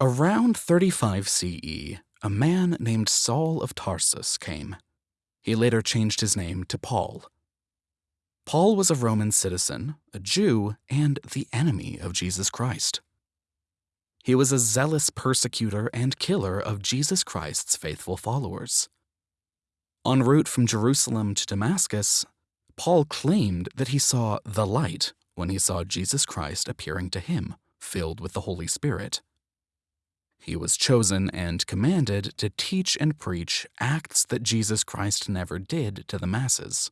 Around 35 CE, a man named Saul of Tarsus came. He later changed his name to Paul. Paul was a Roman citizen, a Jew, and the enemy of Jesus Christ. He was a zealous persecutor and killer of Jesus Christ's faithful followers. En route from Jerusalem to Damascus, Paul claimed that he saw the light when he saw Jesus Christ appearing to him, filled with the Holy Spirit. He was chosen and commanded to teach and preach acts that Jesus Christ never did to the masses.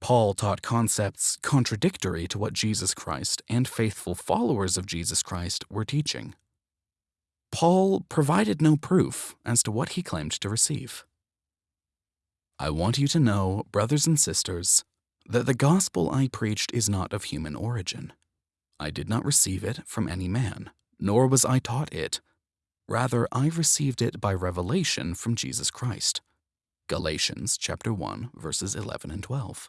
Paul taught concepts contradictory to what Jesus Christ and faithful followers of Jesus Christ were teaching. Paul provided no proof as to what he claimed to receive. I want you to know, brothers and sisters, that the gospel I preached is not of human origin. I did not receive it from any man, nor was I taught it. Rather, I received it by revelation from Jesus Christ. Galatians chapter 1 verses 11 and 12.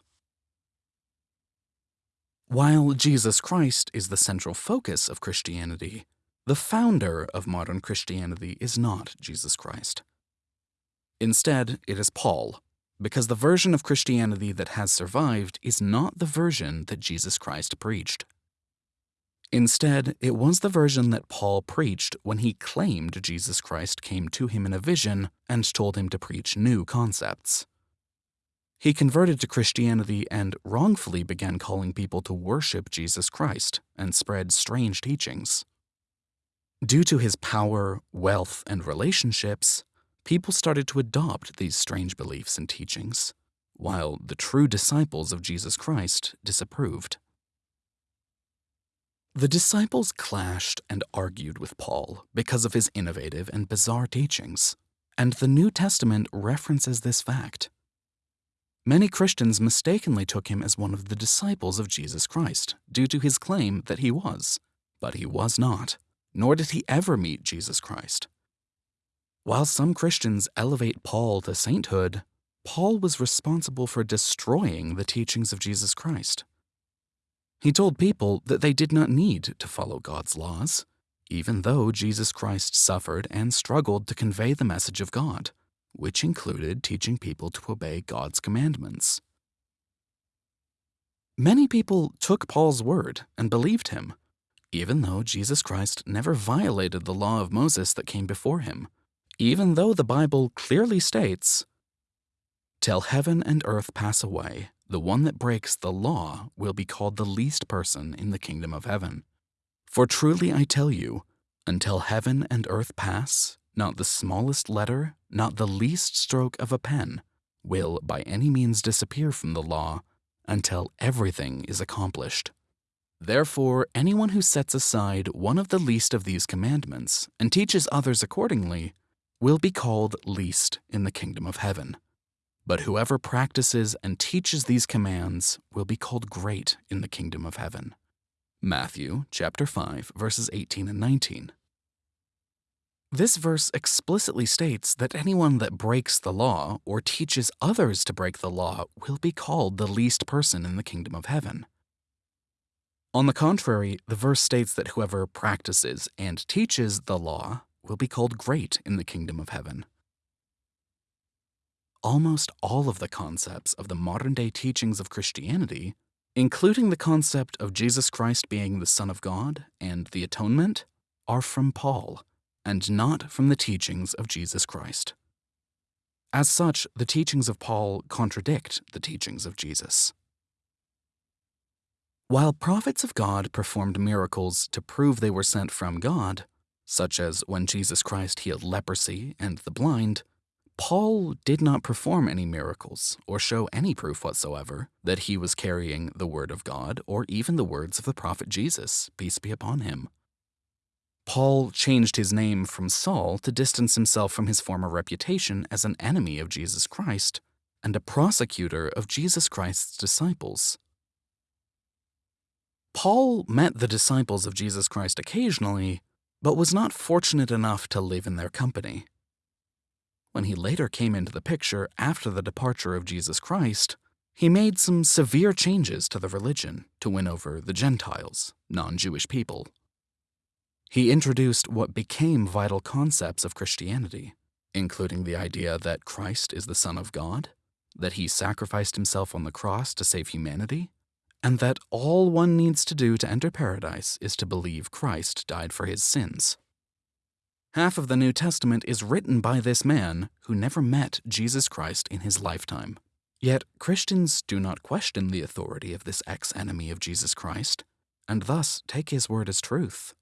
While Jesus Christ is the central focus of Christianity, the founder of modern Christianity is not Jesus Christ. Instead, it is Paul, because the version of Christianity that has survived is not the version that Jesus Christ preached. Instead, it was the version that Paul preached when he claimed Jesus Christ came to him in a vision and told him to preach new concepts. He converted to Christianity and wrongfully began calling people to worship Jesus Christ and spread strange teachings. Due to his power, wealth, and relationships, people started to adopt these strange beliefs and teachings, while the true disciples of Jesus Christ disapproved. The disciples clashed and argued with Paul because of his innovative and bizarre teachings, and the New Testament references this fact. Many Christians mistakenly took him as one of the disciples of Jesus Christ due to his claim that he was, but he was not, nor did he ever meet Jesus Christ. While some Christians elevate Paul to sainthood, Paul was responsible for destroying the teachings of Jesus Christ. He told people that they did not need to follow God's laws, even though Jesus Christ suffered and struggled to convey the message of God which included teaching people to obey God's commandments. Many people took Paul's word and believed him, even though Jesus Christ never violated the law of Moses that came before him, even though the Bible clearly states, Till heaven and earth pass away, the one that breaks the law will be called the least person in the kingdom of heaven. For truly I tell you, until heaven and earth pass, not the smallest letter, not the least stroke of a pen, will by any means disappear from the law until everything is accomplished. Therefore, anyone who sets aside one of the least of these commandments and teaches others accordingly will be called least in the kingdom of heaven. But whoever practices and teaches these commands will be called great in the kingdom of heaven. Matthew chapter 5 verses 18 and 19. This verse explicitly states that anyone that breaks the law or teaches others to break the law will be called the least person in the kingdom of heaven. On the contrary, the verse states that whoever practices and teaches the law will be called great in the kingdom of heaven. Almost all of the concepts of the modern day teachings of Christianity, including the concept of Jesus Christ being the Son of God and the atonement, are from Paul and not from the teachings of Jesus Christ. As such, the teachings of Paul contradict the teachings of Jesus. While prophets of God performed miracles to prove they were sent from God, such as when Jesus Christ healed leprosy and the blind, Paul did not perform any miracles or show any proof whatsoever that he was carrying the Word of God or even the words of the prophet Jesus, peace be upon him. Paul changed his name from Saul to distance himself from his former reputation as an enemy of Jesus Christ and a prosecutor of Jesus Christ's disciples. Paul met the disciples of Jesus Christ occasionally, but was not fortunate enough to live in their company. When he later came into the picture after the departure of Jesus Christ, he made some severe changes to the religion to win over the Gentiles, non Jewish people. He introduced what became vital concepts of Christianity, including the idea that Christ is the Son of God, that he sacrificed himself on the cross to save humanity, and that all one needs to do to enter paradise is to believe Christ died for his sins. Half of the New Testament is written by this man who never met Jesus Christ in his lifetime. Yet Christians do not question the authority of this ex enemy of Jesus Christ, and thus take his word as truth.